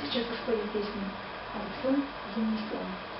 сейчас подходит песня «Аукцион зимний сон».